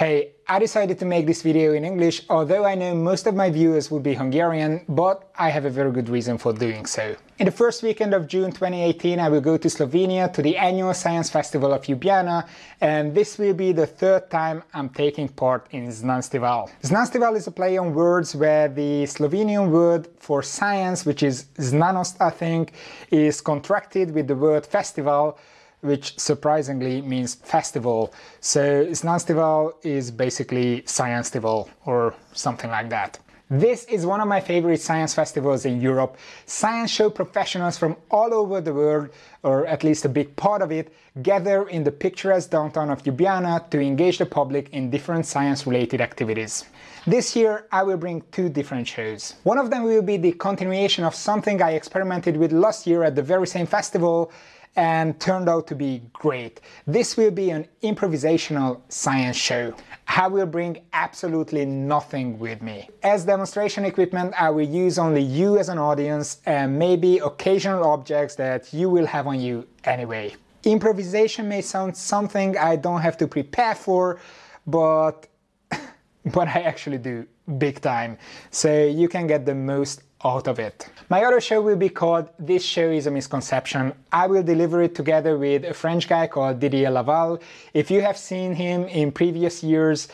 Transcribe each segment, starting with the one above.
Hey, I decided to make this video in English, although I know most of my viewers would be Hungarian, but I have a very good reason for doing so. In the first weekend of June 2018 I will go to Slovenia to the annual Science Festival of Ljubljana and this will be the third time I'm taking part in Znanstival. Znanstival is a play on words where the Slovenian word for science, which is znanost I think, is contracted with the word festival which surprisingly means festival. So Znanstival is basically Sciencestival or something like that. This is one of my favorite science festivals in Europe. Science show professionals from all over the world, or at least a big part of it, gather in the picturesque downtown of Ljubljana to engage the public in different science-related activities. This year I will bring two different shows. One of them will be the continuation of something I experimented with last year at the very same festival, and turned out to be great. This will be an improvisational science show. I will bring absolutely nothing with me. As demonstration equipment I will use only you as an audience and maybe occasional objects that you will have on you anyway. Improvisation may sound something I don't have to prepare for, but but I actually do big time, so you can get the most out of it. My other show will be called This Show is a Misconception. I will deliver it together with a French guy called Didier Laval. If you have seen him in previous years,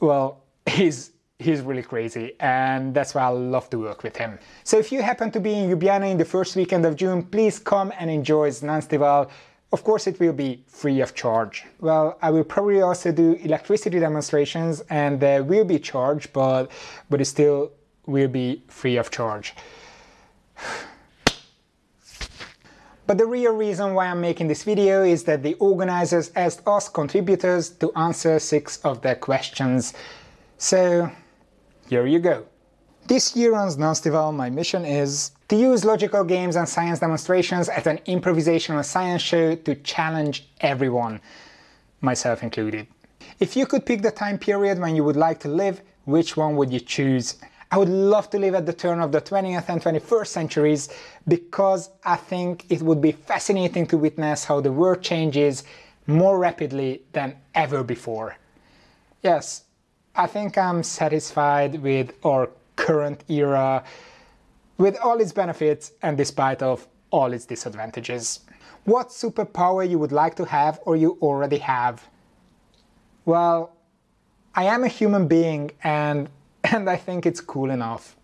well, he's he's really crazy and that's why I love to work with him. So if you happen to be in Ljubljana in the first weekend of June, please come and enjoy Znanstival. Of course it will be free of charge. Well, I will probably also do electricity demonstrations and there will be charge, but, but it's still will be free of charge. But the real reason why I'm making this video is that the organizers asked us contributors to answer six of their questions. So here you go. This year on Znanstival my mission is to use logical games and science demonstrations at an improvisational science show to challenge everyone, myself included. If you could pick the time period when you would like to live, which one would you choose? I would love to live at the turn of the 20th and 21st centuries because I think it would be fascinating to witness how the world changes more rapidly than ever before. Yes, I think I'm satisfied with our current era, with all its benefits and despite of all its disadvantages. What superpower you would like to have or you already have? Well, I am a human being and and I think it's cool enough.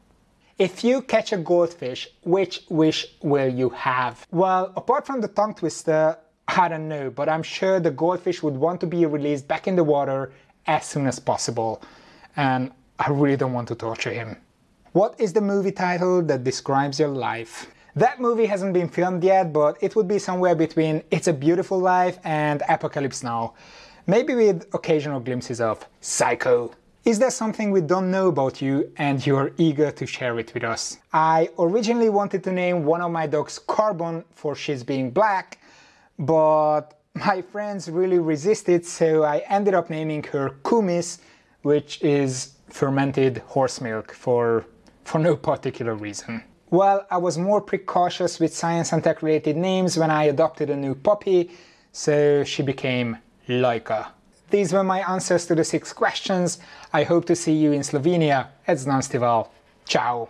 If you catch a goldfish, which wish will you have? Well, apart from the tongue twister, I don't know, but I'm sure the goldfish would want to be released back in the water as soon as possible. And I really don't want to torture him. What is the movie title that describes your life? That movie hasn't been filmed yet, but it would be somewhere between It's a Beautiful Life and Apocalypse Now. Maybe with occasional glimpses of Psycho. Is there something we don't know about you and you're eager to share it with us? I originally wanted to name one of my dogs Carbon for she's being black, but my friends really resisted so I ended up naming her Kumis, which is fermented horse milk for, for no particular reason. Well, I was more precautious with science and tech related names when I adopted a new puppy, so she became Laika. These were my answers to the six questions. I hope to see you in Slovenia at Znanstival. Ciao!